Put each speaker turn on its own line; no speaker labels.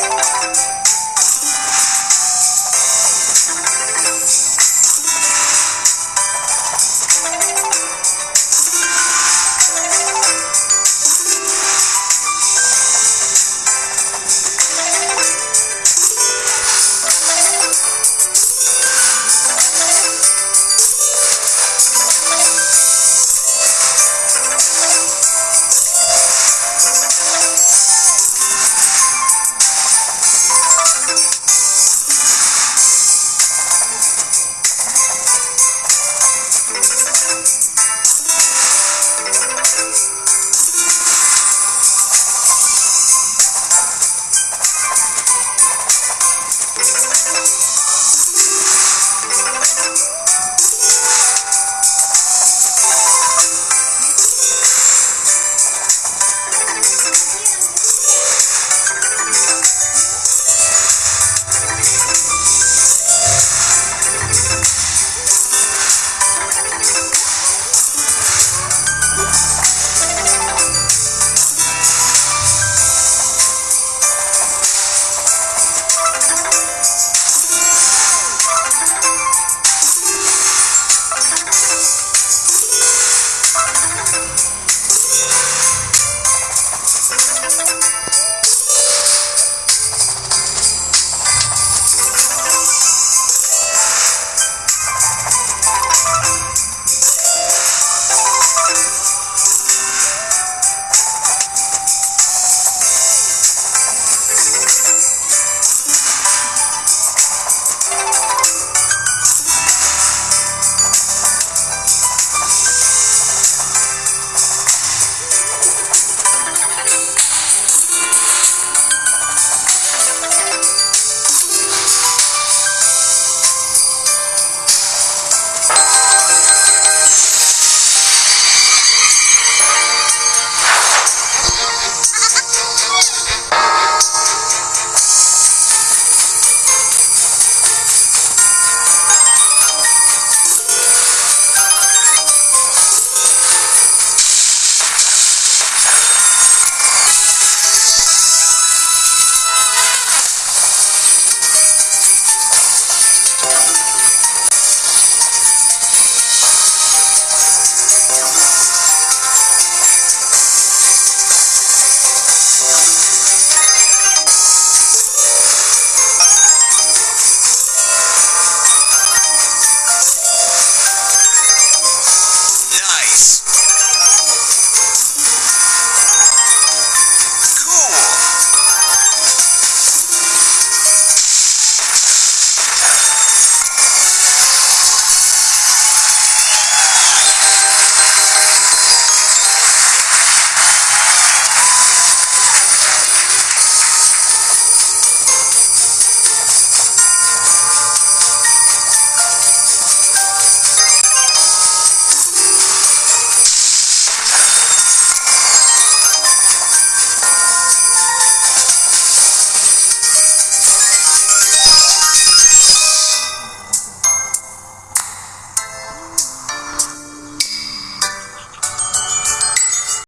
you